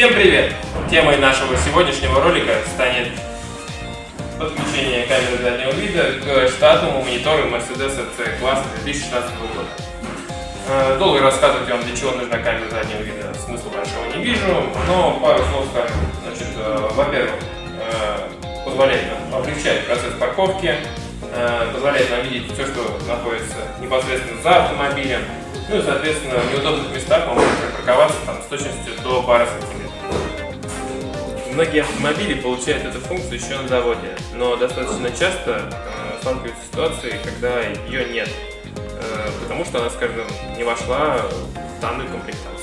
Всем привет! Темой нашего сегодняшнего ролика станет подключение камеры заднего вида к штатному монитору Mercedes C-класса 2016 года. Э, долго рассказывать вам, для чего нужна камера заднего вида, смысла большого не вижу, но пару слов скажу. Значит, э, во-первых, э, позволяет нам облегчать процесс парковки, позволяет нам видеть все, что находится непосредственно за автомобилем, ну и, соответственно, в неудобных местах мы можем припарковаться там, с точностью до пары сантиметров. Многие автомобили получают эту функцию еще на заводе, но достаточно часто э, сталкиваются с ситуацией, когда ее нет, э, потому что она, скажем, не вошла в данную комплектацию.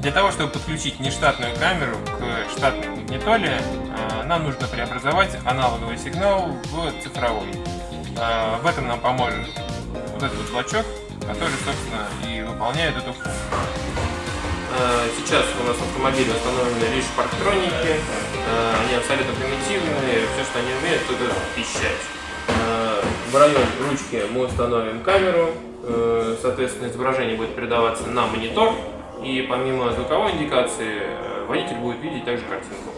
Для того, чтобы подключить нештатную камеру к штатной магнитоле, э, нам нужно преобразовать аналоговый сигнал в цифровой. Э, в этом нам поможет вот этот вот блочок, который, собственно, и выполняет эту функцию. Э, сейчас у нас автомобили установлены лишь парктроники, э, они абсолютно примитивные, все, что они умеют, это пищать. Э, в район ручки мы установим камеру, соответственно, изображение будет передаваться на монитор, и помимо звуковой индикации водитель будет видеть также картинку.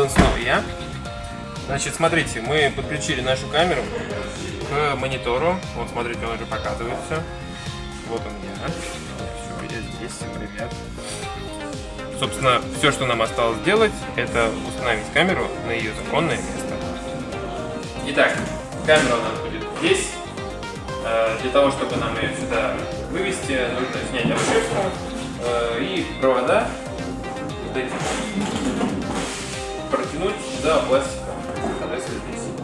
Он снова я. Значит, смотрите, мы подключили нашу камеру к монитору. Вот, смотрите, он уже показывает все. Вот он я. Все, я здесь, всем привет. Собственно, все, что нам осталось сделать, это установить камеру на ее законное место. Итак, камера у нас будет здесь. Э, для того, чтобы нам ее сюда вывести, нужно снять обшивку э, и провода вот эти протянуть до пластика.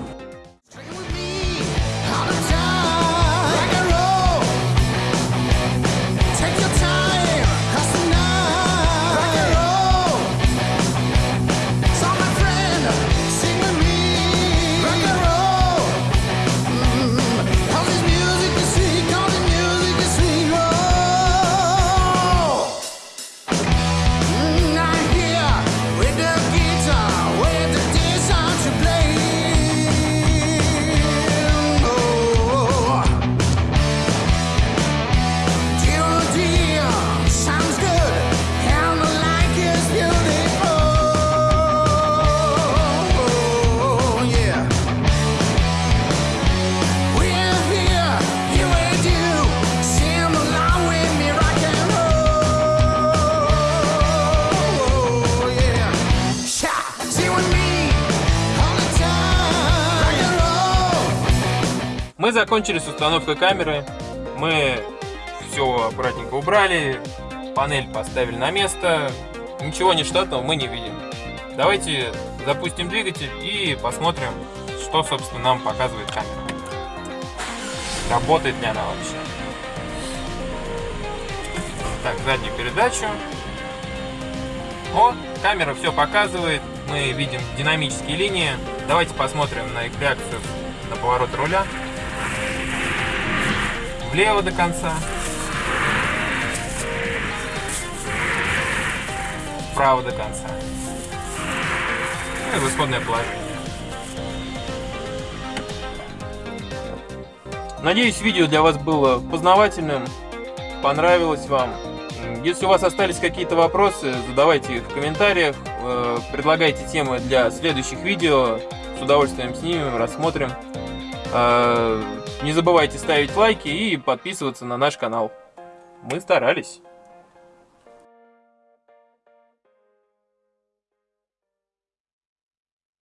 Мы закончили с установкой камеры. Мы все аккуратненько убрали, панель поставили на место. Ничего нештатного мы не видим. Давайте запустим двигатель и посмотрим, что, собственно, нам показывает камера. Работает ли она вообще. Так, заднюю передачу. О, камера все показывает. Мы видим динамические линии. Давайте посмотрим на их реакцию на поворот руля влево до конца, вправо до конца. Ну и в исходное положение. Надеюсь, видео для вас было познавательным, понравилось вам. Если у вас остались какие-то вопросы, задавайте их в комментариях, э, предлагайте темы для следующих видео, с удовольствием снимем, рассмотрим. Не забывайте ставить лайки и подписываться на наш канал. Мы старались.